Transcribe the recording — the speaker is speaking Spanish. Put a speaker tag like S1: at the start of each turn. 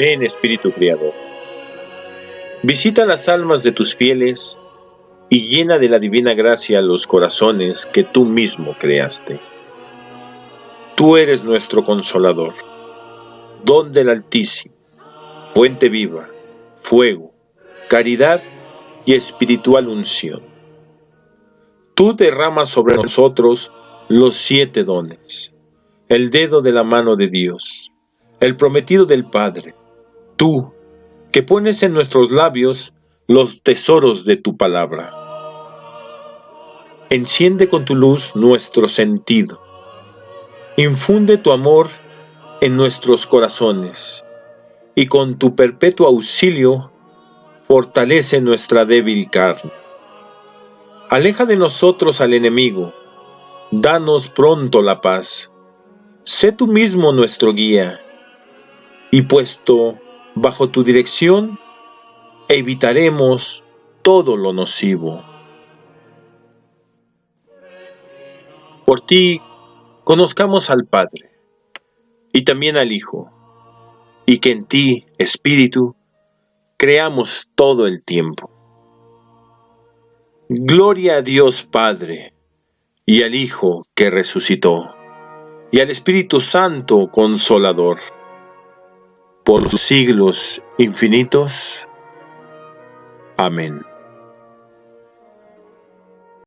S1: Ven Espíritu Creador. Visita las almas de tus fieles y llena de la divina gracia los corazones que tú mismo creaste. Tú eres nuestro consolador, don del Altísimo, fuente viva, fuego, caridad y espiritual unción. Tú derramas sobre nosotros los siete dones, el dedo de la mano de Dios, el prometido del Padre, tú, que pones en nuestros labios los tesoros de tu palabra. Enciende con tu luz nuestro sentido. Infunde tu amor en nuestros corazones y con tu perpetuo auxilio fortalece nuestra débil carne. Aleja de nosotros al enemigo, danos pronto la paz. Sé tú mismo nuestro guía, y puesto bajo tu dirección, evitaremos todo lo nocivo. Por ti, conozcamos al Padre, y también al Hijo, y que en ti, Espíritu, creamos todo el tiempo. Gloria a Dios Padre, y al Hijo que resucitó, y al Espíritu Santo Consolador por los siglos infinitos. Amén.